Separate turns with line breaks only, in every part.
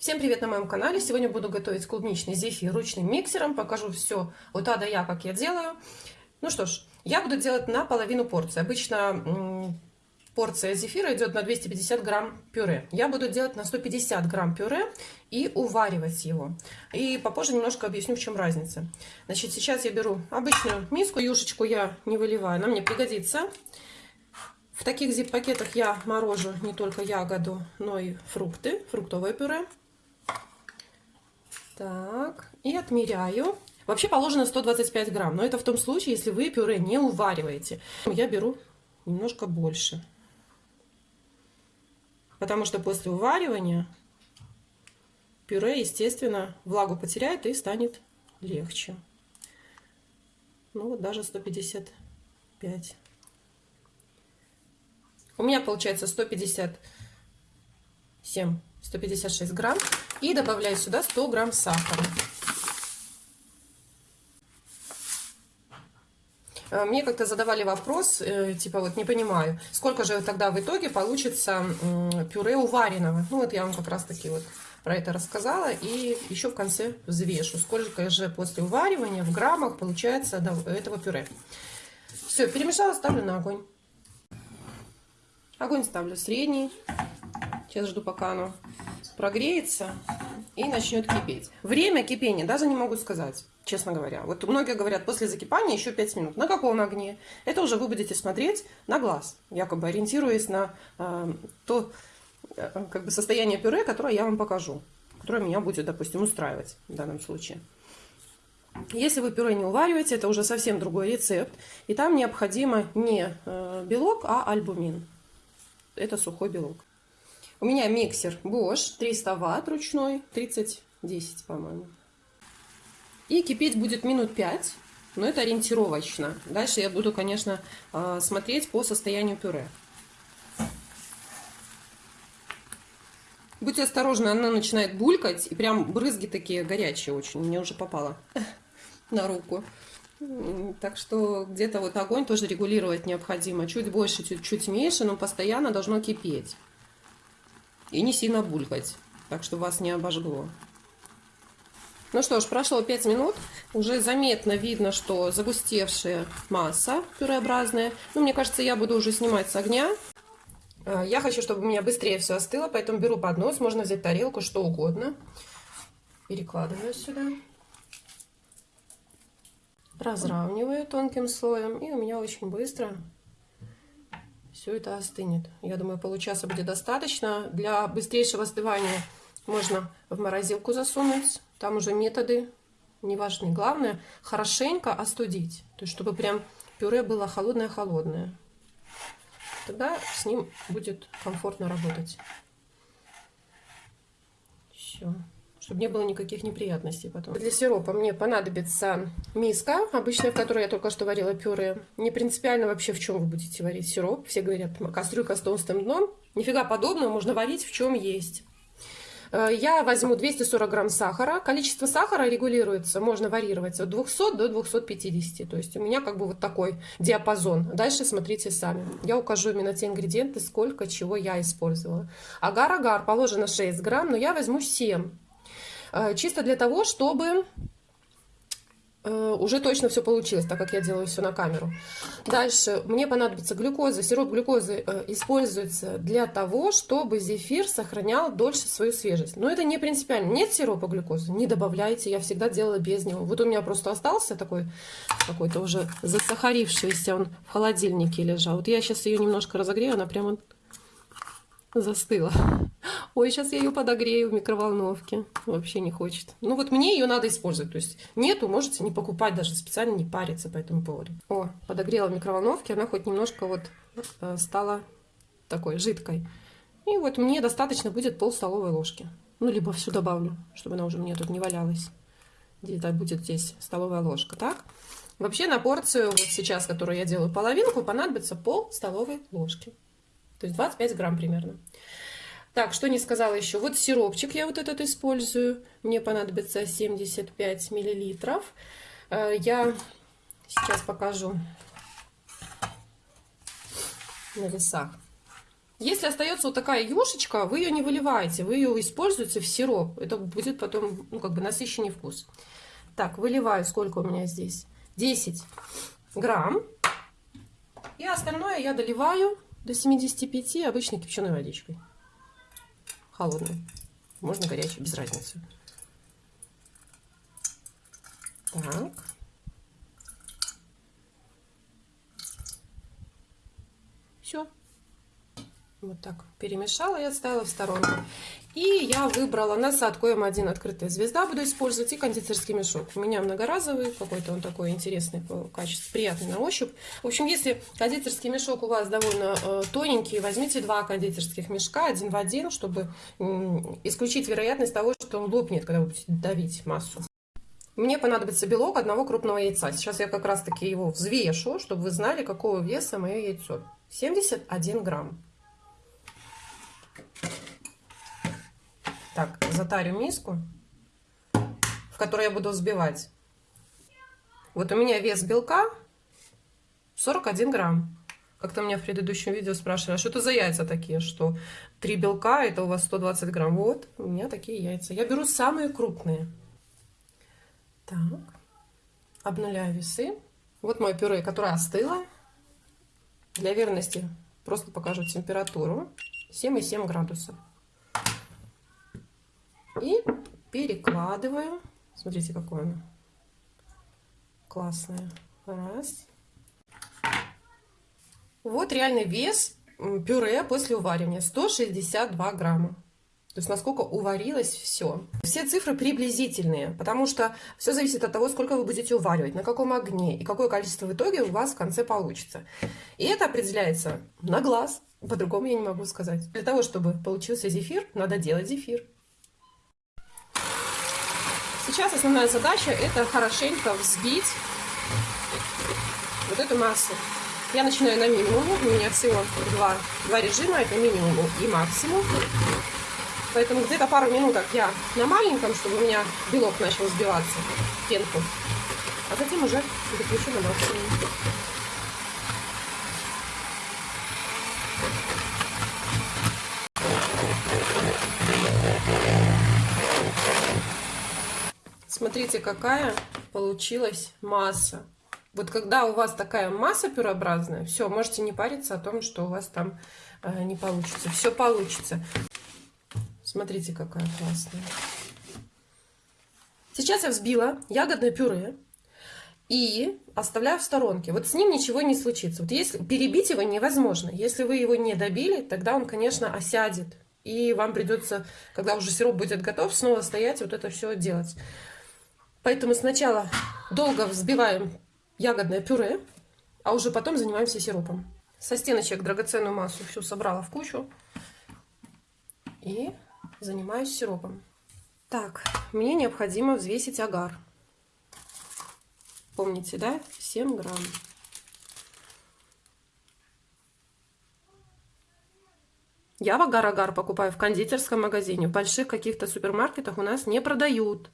Всем привет на моем канале! Сегодня буду готовить клубничный зефир ручным миксером. Покажу все от А до Я, как я делаю. Ну что ж, я буду делать на половину порции. Обычно порция зефира идет на 250 грамм пюре. Я буду делать на 150 грамм пюре и уваривать его. И попозже немножко объясню, в чем разница. Значит, сейчас я беру обычную миску. Юшечку я не выливаю, она мне пригодится. В таких зип-пакетах я морожу не только ягоду, но и фрукты, фруктовое пюре. Так, и отмеряю. Вообще положено 125 грамм, но это в том случае, если вы пюре не увариваете. Я беру немножко больше. Потому что после уваривания пюре, естественно, влагу потеряет и станет легче. Ну вот даже 155. У меня получается 157, 156 грамм. И добавляю сюда 100 грамм сахара. Э, мне как-то задавали вопрос, э, типа вот не понимаю, сколько же тогда в итоге получится пюре увареного. Ну вот я вам как раз таки вот про это рассказала. И еще в конце взвешу, сколько же после уваривания в граммах получается этого пюре. Все, перемешала, ставлю на огонь. Огонь ставлю средний. Сейчас жду, пока оно прогреется и начнет кипеть. Время кипения даже не могу сказать, честно говоря. Вот многие говорят, после закипания еще 5 минут. На каком огне? Это уже вы будете смотреть на глаз, якобы ориентируясь на э, то э, как бы состояние пюре, которое я вам покажу, которое меня будет, допустим, устраивать в данном случае. Если вы пюре не увариваете, это уже совсем другой рецепт. И там необходимо не э, белок, а альбумин. Это сухой белок. У меня миксер Bosch 300 ватт ручной, 30-10, по-моему. И кипеть будет минут 5, но это ориентировочно. Дальше я буду, конечно, а, смотреть по состоянию пюре. Будьте осторожны, она начинает булькать, и прям брызги такие горячие очень. Мне уже попало на руку. Так что где-то вот огонь тоже регулировать необходимо. Чуть больше, чуть-чуть меньше, но постоянно должно кипеть и не сильно булькать, так что вас не обожгло. Ну что ж, прошло 5 минут, уже заметно видно, что загустевшая масса пюреобразная. Ну, мне кажется, я буду уже снимать с огня. А, я хочу, чтобы у меня быстрее все остыло, поэтому беру поднос, можно взять тарелку, что угодно. Перекладываю сюда. Разравниваю тонким слоем, и у меня очень быстро все это остынет. Я думаю, получаса будет достаточно. Для быстрейшего остывания можно в морозилку засунуть. Там уже методы не важны. Главное, хорошенько остудить. То есть, чтобы прям пюре было холодное-холодное. Тогда с ним будет комфортно работать. Все чтобы не было никаких неприятностей потом. Для сиропа мне понадобится миска, обычная, в которой я только что варила пюре. Не принципиально вообще, в чем вы будете варить сироп. Все говорят, кастрюлька с толстым дном. Нифига подобного, можно варить в чем есть. Э, я возьму 240 грамм сахара. Количество сахара регулируется, можно варьировать от 200 до 250. То есть у меня как бы вот такой диапазон. Дальше смотрите сами. Я укажу именно те ингредиенты, сколько чего я использовала. Агар-агар положено 6 грамм, но я возьму 7 Э, чисто для того, чтобы э, уже точно все получилось, так как я делаю все на камеру. Дальше мне понадобится глюкоза. Сироп глюкозы э, используется для того, чтобы зефир сохранял дольше свою свежесть. Но это не принципиально. Нет сиропа глюкозы, не добавляйте. Я всегда делала без него. Вот у меня просто остался такой какой-то уже засахарившийся, он в холодильнике лежал. Вот я сейчас ее немножко разогрею, она прямо застыла. Ой, сейчас я ее подогрею в микроволновке. Вообще не хочет. Ну вот мне ее надо использовать. То есть нету, можете не покупать, даже специально не париться по этому поводу. О, подогрела в микроволновке, она хоть немножко вот э, стала такой жидкой. И вот мне достаточно будет пол столовой ложки. Ну, либо всю добавлю, чтобы она уже мне тут не валялась. Где-то будет здесь столовая ложка, так? Вообще на порцию, вот сейчас, которую я делаю половинку, понадобится пол столовой ложки. То есть 25 грамм примерно. Так, что не сказала еще. Вот сиропчик я вот этот использую. Мне понадобится 75 миллилитров. Э, я сейчас покажу на весах. Если остается вот такая юшечка, вы ее не выливаете, вы ее используете в сироп. Это будет потом, ну, как бы насыщенный вкус. Так, выливаю, сколько у меня здесь? 10 грамм. И остальное я доливаю до 75 обычной кипяченой водичкой. Холодной. Можно горячей, без разницы. Так. Все. Вот так перемешала и отставила в сторонку. И я выбрала насадку М1 открытая звезда. Буду использовать и кондитерский мешок. У меня многоразовый, какой-то он такой интересный по качеству, приятный на ощупь. В общем, если кондитерский мешок у вас довольно э, тоненький, возьмите два кондитерских мешка, один в один, чтобы э, исключить вероятность того, что он лопнет, когда вы будете давить массу. Мне понадобится белок одного крупного яйца. Сейчас я как раз таки его взвешу, чтобы вы знали, какого веса мое яйцо. 71 грамм. Так, затарю миску, в которой я буду взбивать. Вот у меня вес белка 41 грамм. Как-то меня в предыдущем видео спрашивали, а что это за яйца такие, что 3 белка, это у вас 120 грамм. Вот, у меня такие яйца. Я беру самые крупные. Так, обнуляю весы. Вот мое пюре, которое остыло. Для верности просто покажу температуру. 7,7 градусов. И перекладываю. Смотрите, какое оно классное. Раз. Вот реальный вес пюре после уваривания. 162 грамма. То есть насколько уварилось все. Все цифры приблизительные, потому что все зависит от того, сколько вы будете уваривать, на каком огне и какое количество в итоге у вас в конце получится. И это определяется на глаз, по-другому я не могу сказать. Для того, чтобы получился зефир, надо делать зефир. Сейчас основная задача это хорошенько взбить вот эту массу. Я начинаю на минимуме, у меня всего два, два режима, это минимум и максимум. Поэтому где-то пару минуток я на маленьком, чтобы у меня белок начал взбиваться, пенку. А затем уже переключу на максимум. Смотрите, какая получилась масса. Вот когда у вас такая масса пюрообразная, все, можете не париться о том, что у вас там э, не получится. Все получится. Смотрите, какая классная. Сейчас я взбила ягодное пюре и оставляю в сторонке. Вот с ним ничего не случится. Вот если перебить его невозможно. Если вы его не добили, тогда он, конечно, осядет. И вам придется, когда уже сироп будет готов, снова стоять вот это все делать. Поэтому сначала долго взбиваем ягодное пюре, а уже потом занимаемся сиропом. Со стеночек драгоценную массу всю собрала в кучу и занимаюсь сиропом. Так, мне необходимо взвесить агар. Помните, да? 7 грамм. Я в агар-агар покупаю в кондитерском магазине. В больших каких-то супермаркетах у нас не продают.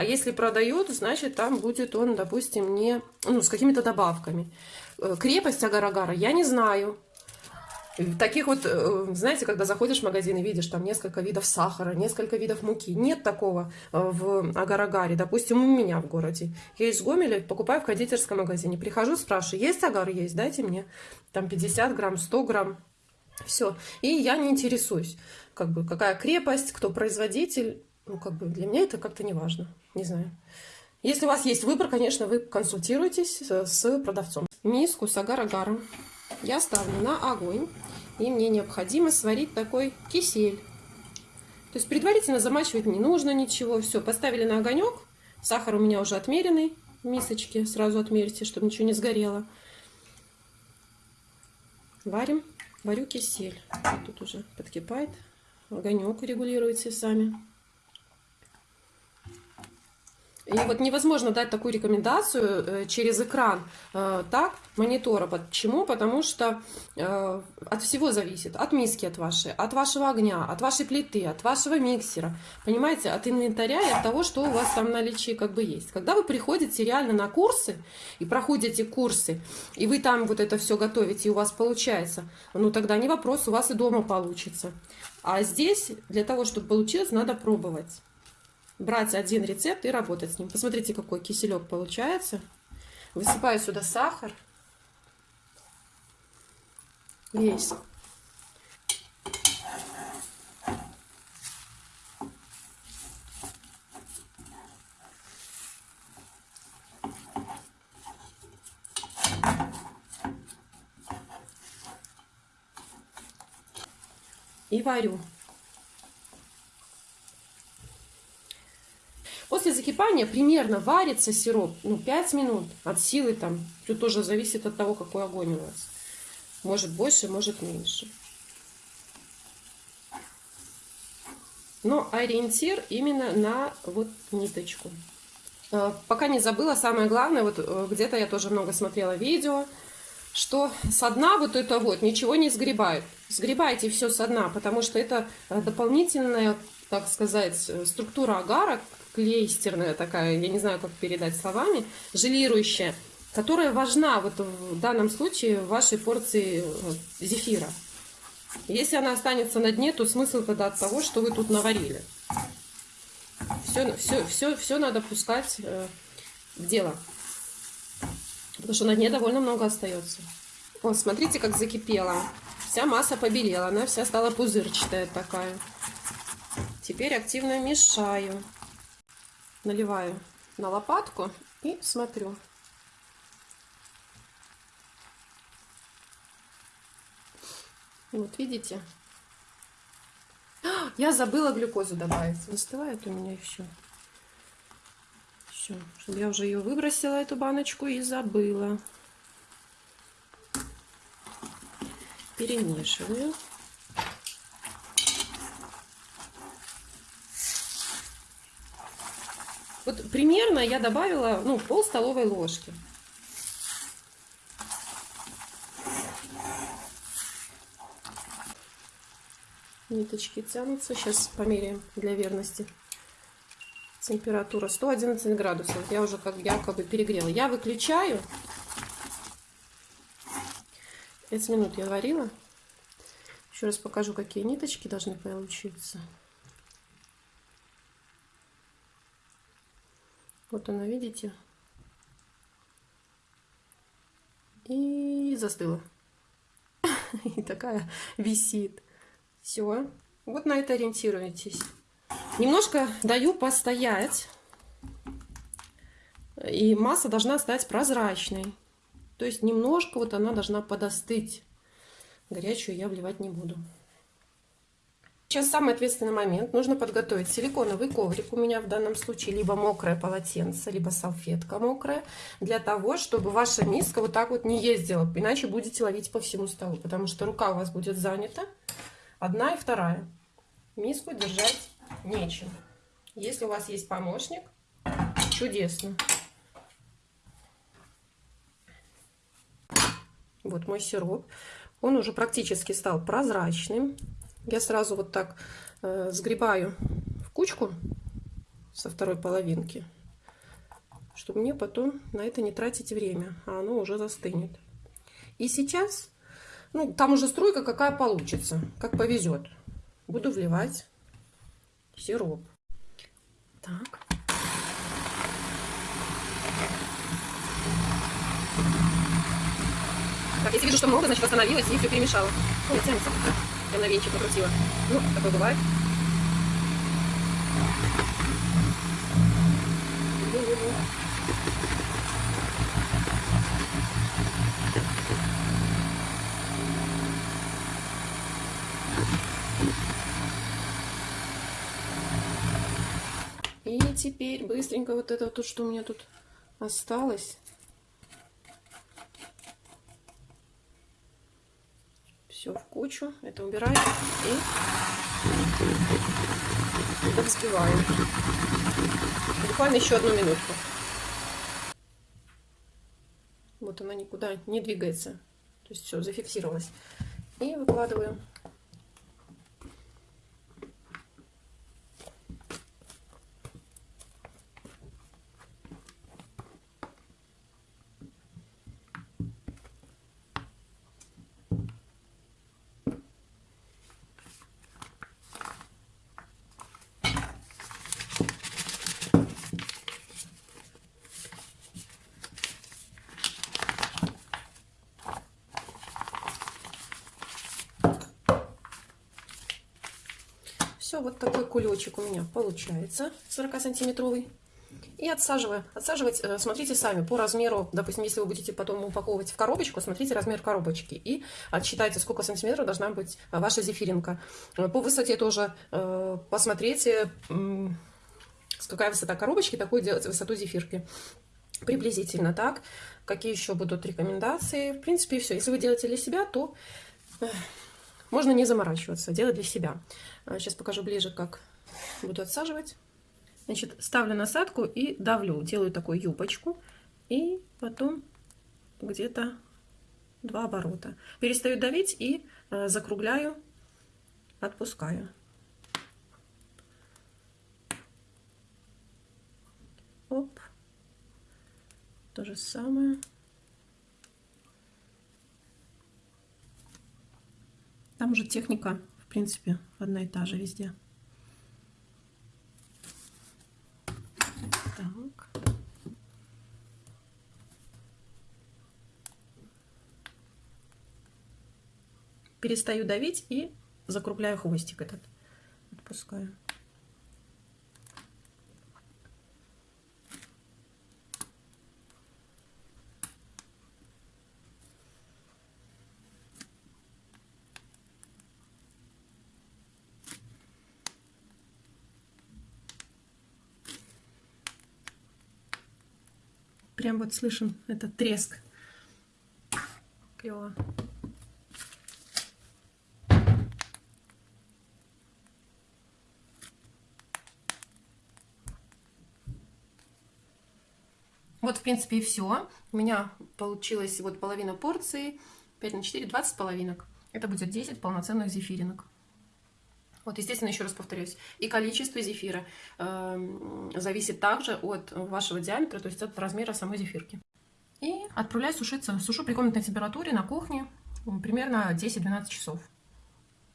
А если продают, значит там будет он, допустим, не, ну, с какими-то добавками. Э, крепость агар-агара я не знаю. Таких вот, э, знаете, когда заходишь в магазин и видишь там несколько видов сахара, несколько видов муки. Нет такого э, в агар-агаре. Допустим, у меня в городе. Я из Гомеля покупаю в кондитерском магазине. Прихожу, спрашиваю, есть агар? Есть, дайте мне. Там 50 грамм, 100 грамм. Все. И я не интересуюсь, как бы, какая крепость, кто производитель. Ну, как бы для меня это как-то не важно. Не знаю. Если у вас есть выбор, конечно, вы консультируйтесь с продавцом. Миску с агар-агаром я ставлю на огонь. И мне необходимо сварить такой кисель. То есть предварительно замачивать не нужно ничего. Все, поставили на огонек. Сахар у меня уже отмеренный в мисочке. Сразу отмерьте, чтобы ничего не сгорело. Варим. Варю кисель. Тут уже подкипает. Огонек регулируйте сами. И вот невозможно дать такую рекомендацию э, через экран э, так, монитора. Почему? Потому что э, от всего зависит. От миски от вашей, от вашего огня, от вашей плиты, от вашего миксера. Понимаете? От инвентаря и от того, что у вас там в наличии как бы есть. Когда вы приходите реально на курсы и проходите курсы, и вы там вот это все готовите, и у вас получается, ну тогда не вопрос, у вас и дома получится. А здесь для того, чтобы получилось, надо пробовать брать один рецепт и работать с ним. Посмотрите, какой киселек получается. Высыпаю сюда сахар. Весь. И варю. После закипания примерно варится сироп ну, 5 минут от силы там. Тут тоже зависит от того, какой огонь у вас. Может больше, может меньше. Но ориентир именно на вот ниточку. А, пока не забыла, самое главное, вот э, где-то я тоже много смотрела видео, что со дна вот это вот ничего не сгребают. Сгребайте все со дна, потому что это э, дополнительная, так сказать, э, структура агара, клейстерная такая, я не знаю, как передать словами, желирующая, которая важна вот в данном случае в вашей порции э, зефира. Если она останется на дне, то смысл тогда от того, что вы тут наварили. Все, все, все, все надо пускать э, в дело. Потому что на дне довольно много остается. О, смотрите, как закипела. Вся масса побелела, она вся стала пузырчатая такая. Теперь активно мешаю наливаю на лопатку и смотрю. Вот видите? Я забыла глюкозу добавить. Застывает у меня еще. Все, я уже ее выбросила, эту баночку, и забыла. Перемешиваю. Вот примерно я добавила ну, пол столовой ложки. Ниточки тянутся. Сейчас померяем для верности. Температура 111 градусов. Я уже как якобы перегрела. Я выключаю. 5 минут я варила. Еще раз покажу, какие ниточки должны получиться. Вот она, видите? И застыла. И такая висит. Все. Вот на это ориентируйтесь. Немножко даю постоять. И масса должна стать прозрачной. То есть немножко вот она должна подостыть. Горячую я вливать не буду. Сейчас самый ответственный момент. Нужно подготовить силиконовый коврик. У меня в данном случае либо мокрое полотенце, либо салфетка мокрая. Для того, чтобы ваша миска вот так вот не ездила. Иначе будете ловить по всему столу. Потому что рука у вас будет занята. Одна и вторая. Миску держать нечем. Если у вас есть помощник, чудесно. Вот мой сироп. Он уже практически стал прозрачным. Я сразу вот так э, сгребаю в кучку со второй половинки, чтобы мне потом на это не тратить время, а оно уже застынет. И сейчас, ну, там уже струйка какая получится, как повезет. Буду вливать сироп. Так. Так, если вижу, что много, значит остановилась и все перемешала. Ой, тянется. Я на венчик накрутила. Ну, такое бывает. И теперь быстренько вот это вот, что у меня тут осталось, все в кучу. Это убираю и взбиваю. Буквально еще одну минутку. Вот она никуда не двигается. То есть все, зафиксировалось. И выкладываю Вот такой кулечек у меня получается, 40-сантиметровый. И отсаживаю. Отсаживать, э, смотрите сами, по размеру, допустим, если вы будете потом упаковывать в коробочку, смотрите размер коробочки и отсчитайте, сколько сантиметров должна быть ваша зефиринка. Э, по высоте тоже э, посмотрите, какая высота коробочки, такую делать высоту зефирки. Приблизительно так. Какие еще будут рекомендации? В принципе, все. Если вы делаете для себя, то можно не заморачиваться, делать для себя. Сейчас а, покажу ближе, как буду отсаживать. Значит, ставлю насадку и давлю. Делаю такую юбочку. И потом где-то два оборота. Перестаю давить и э, закругляю, отпускаю. Оп. То же самое. Там уже техника, в принципе, одна и та же везде. Так. Перестаю давить и закругляю хвостик этот. Отпускаю. Прям вот слышим этот треск. Клево. Вот, в принципе, и все. У меня получилось вот половина порции. 5 на 4, 20 половинок. Это будет 10 полноценных зефиринок. Вот, естественно, еще раз повторюсь, и количество зефира э, зависит также от вашего диаметра, то есть от размера самой зефирки. И отправляю сушиться. Сушу при комнатной температуре на кухне примерно 10-12 часов.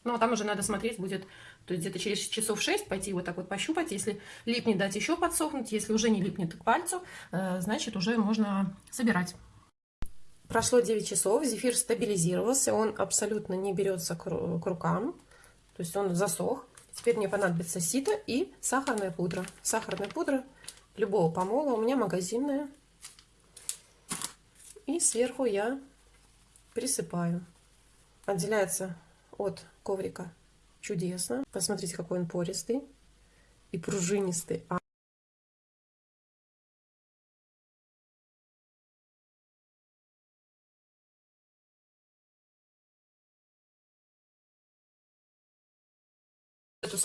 Ну, а там уже надо смотреть будет, то есть где-то через часов 6 пойти вот так вот пощупать. Если липнет, дать еще подсохнуть. Если уже не липнет к пальцу, э, значит, уже можно собирать. Прошло 9 часов, зефир стабилизировался, он абсолютно не берется к рукам. То есть он засох. Теперь мне понадобится сито и сахарная пудра. Сахарная пудра любого помола. У меня магазинная. И сверху я присыпаю. Отделяется от коврика чудесно. Посмотрите, какой он пористый и пружинистый.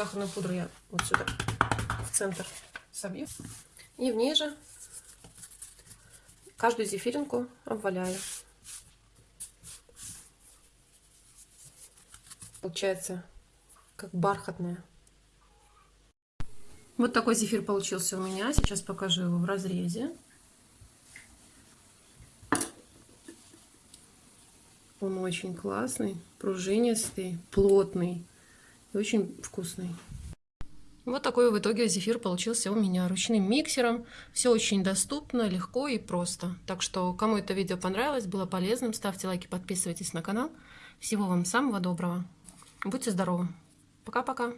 Сахарную пудру я вот сюда, в центр собью. И в ней же каждую зефиринку обваляю. Получается как бархатная. Вот такой зефир получился у меня. Сейчас покажу его в разрезе. Он очень классный, пружинистый, плотный и очень вкусный. Вот такой в итоге зефир получился у меня ручным миксером. Все очень доступно, легко и просто. Так что, кому это видео понравилось, было полезным, ставьте лайки, подписывайтесь на канал. Всего вам самого доброго. Будьте здоровы. Пока-пока.